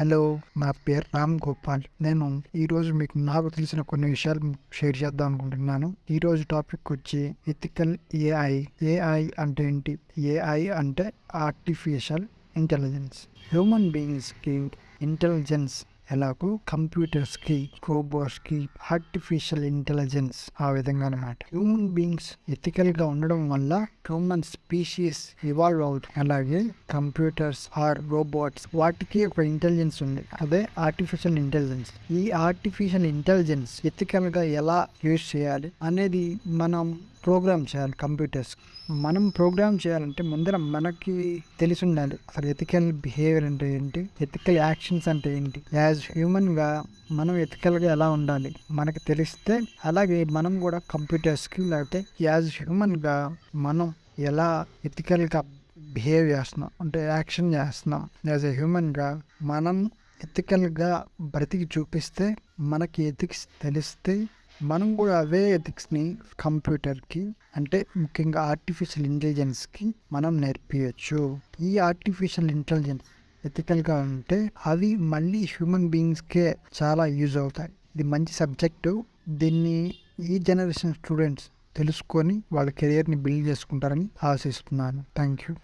Hello నా పేరు రామ్ గోపాల్. నేను ఈరోజు మీకు నాకు తెలిసిన కొన్ని విషయాలు షేర్ చేద్దాం అనుకుంటున్నాను. ఈరోజు టాపిక్ వచ్చి ఎథికల్ ఏఐ. ఏఐ అంటే ఏంటి? ఏఐ అంటే ఆర్టిఫిషియల్ ఇంటెలిజెన్స్. హ్యూమన్ బీయింగ్స్కి ఇంటెలిజెన్స్ ఎలాగో కంప్యూటర్స్కి రోబోట్స్కి ఆర్టిఫిషియల్ ఇంటెలిజెన్స్ ఆ విధంగా అనమాట హ్యూమన్ బీయింగ్స్ ఎథికల్గా ఉండడం వల్ల హ్యూమన్ స్పీషీస్ ఇవాల్వ్ అవుతుంది అలాగే కంప్యూటర్స్ ఆర్ రోబోట్స్ వాటికి ఒక ఇంటెలిజెన్స్ ఉంది. అదే ఆర్టిఫిషియల్ ఇంటెలిజెన్స్ ఈ ఆర్టిఫిషియల్ ఇంటెలిజెన్స్ ఎథికల్గా ఎలా యూజ్ చేయాలి అనేది మనం ప్రోగ్రామ్ చేయాలి కంప్యూటర్స్ మనం ప్రోగ్రామ్ చేయాలంటే ముందర మనకి తెలిసి ఉండాలి. అసలు ఎథికల్ బిహేవియర్ అంటే ఏంటి? ఎథికల్ యాక్షన్స్ అంటే ఏంటి? యాజ్ హ్యూమన్గా మనం ఎథికల్గా ఎలా ఉండాలి? మనకు తెలిస్తే అలాగే మనం కూడా కంప్యూటర్స్కి లేకపోతే యాజ్ హ్యూమన్గా మనం ఎలా ఎథికల్గా బిహేవ్ చేస్తున్నాం? అంటే యాక్షన్ చేస్తున్నాం? యాజ్ ఎ హ్యూమన్గా మనం ఎథికల్గా బ్రతికి చూపిస్తే మనకి ఎథిక్స్ తెలిస్తే మనం కూడా అవే ఎథిక్స్ని కంప్యూటర్కి అంటే ముఖ్యంగా ఆర్టిఫిషియల్ ఇంటెలిజెన్స్కి మనం నేర్పించచ్చు ఈ ఆర్టిఫిషియల్ ఇంటెలిజెన్స్ ఎథికల్గా ఉంటే అవి మళ్ళీ హ్యూమన్ బీయింగ్స్కే చాలా యూజ్ అవుతాయి. ఇది మంచి సబ్జెక్టు దీన్ని ఈ జనరేషన్ స్టూడెంట్స్ తెలుసుకొని వాళ్ళ కెరియర్ని బిల్డ్ చేసుకుంటారని ఆశిస్తున్నాను. Thank you